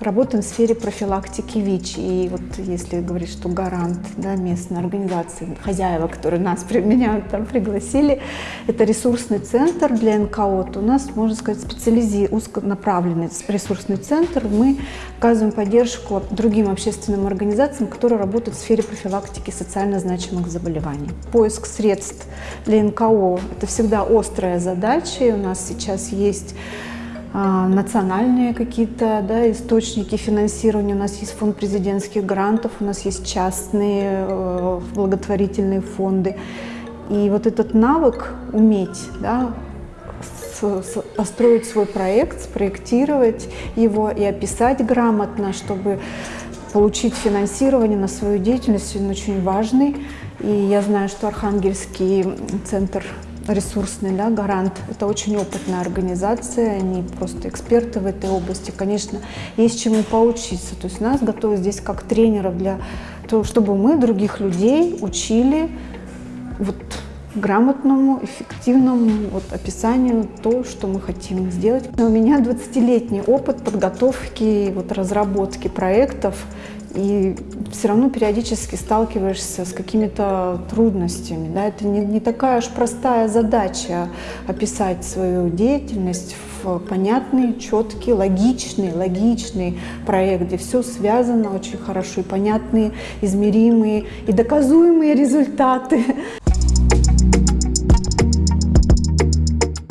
Работаем в сфере профилактики ВИЧ. И вот если говорить, что гарант да, местной организации, хозяева, которые нас, меня там пригласили, это ресурсный центр для НКО, то у нас, можно сказать, специализи... узконаправленный ресурсный центр. Мы оказываем поддержку другим общественным организациям, которые работают в сфере профилактики социально значимых заболеваний. Поиск средств для НКО – это всегда острая задача. И у нас сейчас есть национальные какие-то да, источники финансирования. У нас есть фонд президентских грантов, у нас есть частные э, благотворительные фонды. И вот этот навык уметь да, построить свой проект, спроектировать его и описать грамотно, чтобы получить финансирование на свою деятельность, он очень важный. И я знаю, что Архангельский центр ресурсный, да, гарант. Это очень опытная организация, они просто эксперты в этой области. Конечно, есть чему поучиться. То есть нас готовят здесь как тренеров для того, чтобы мы других людей учили вот грамотному, эффективному вот, описанию то, что мы хотим сделать. У меня 20-летний опыт подготовки, вот, разработки проектов и все равно периодически сталкиваешься с какими-то трудностями. Да? Это не, не такая уж простая задача описать свою деятельность в понятный, четкий, логичный, логичный проект, где все связано очень хорошо, и понятные, измеримые и доказуемые результаты.